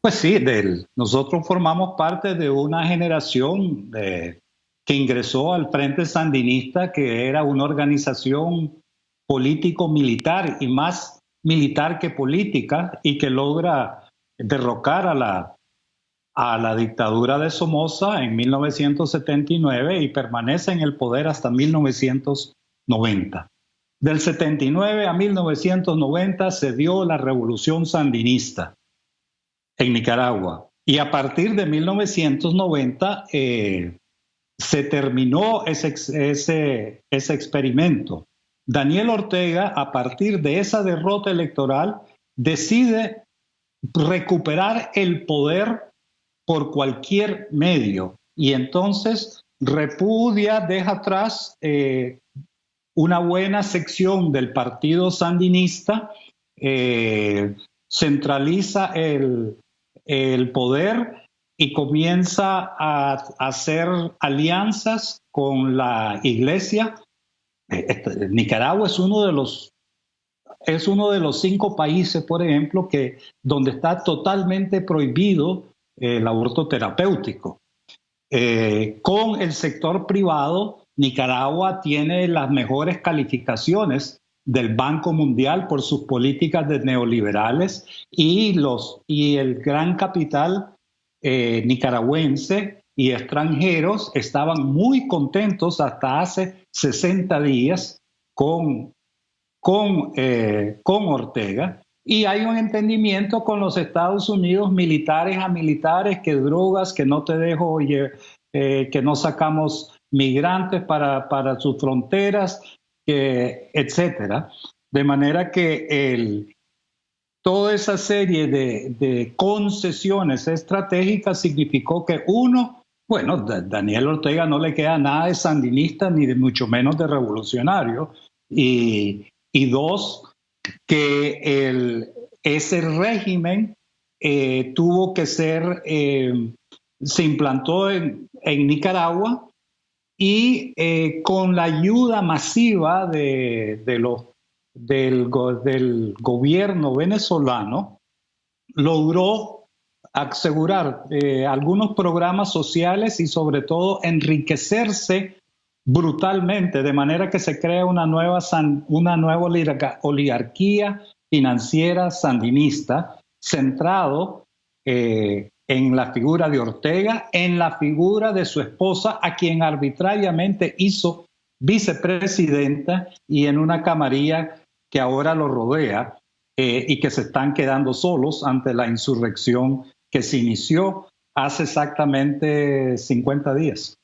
Pues sí, nosotros formamos parte de una generación que ingresó al Frente Sandinista, que era una organización político-militar y más militar que política y que logra derrocar a la, a la dictadura de Somoza en 1979 y permanece en el poder hasta 1990. Del 79 a 1990 se dio la revolución sandinista en Nicaragua y a partir de 1990 eh, se terminó ese, ese, ese experimento. Daniel Ortega, a partir de esa derrota electoral, decide recuperar el poder por cualquier medio y entonces repudia, deja atrás eh, una buena sección del partido sandinista, eh, centraliza el, poder y comienza a, hacer alianzas con la iglesia. Eh, este, Nicaragua es uno de los es uno de los cinco países, por ejemplo, que donde está totalmente prohibido el aborto terapéutico. Eh, con el sector privado Nicaragua tiene las mejores calificaciones del Banco Mundial por sus políticas de neoliberales y, los, y el gran capital eh, nicaragüense y extranjeros estaban muy contentos hasta hace 60 días con, con, eh, con Ortega. Y hay un entendimiento con los Estados Unidos, militares a militares, que drogas, que no te dejo, eh, que no sacamos migrantes para, para sus fronteras, etcétera. De manera que el, toda esa serie de, concesiones estratégicas significó que uno, bueno, Daniel Ortega no le queda nada de sandinista ni de mucho menos de revolucionario, y, dos, que el, ese régimen eh, tuvo que ser, eh, se implantó en, en Nicaragua y eh, con la ayuda masiva de, los, del, gobierno venezolano, logró asegurar eh, algunos programas sociales y sobre todo enriquecerse brutalmente, de manera que se crea una nueva, una nueva oligarquía financiera sandinista centrado eh, en la figura de Ortega, en la figura de su esposa, a quien arbitrariamente hizo vicepresidenta y en una camarilla que ahora lo rodea eh, y que se están quedando solos ante la insurrección que se inició hace exactamente 50 días.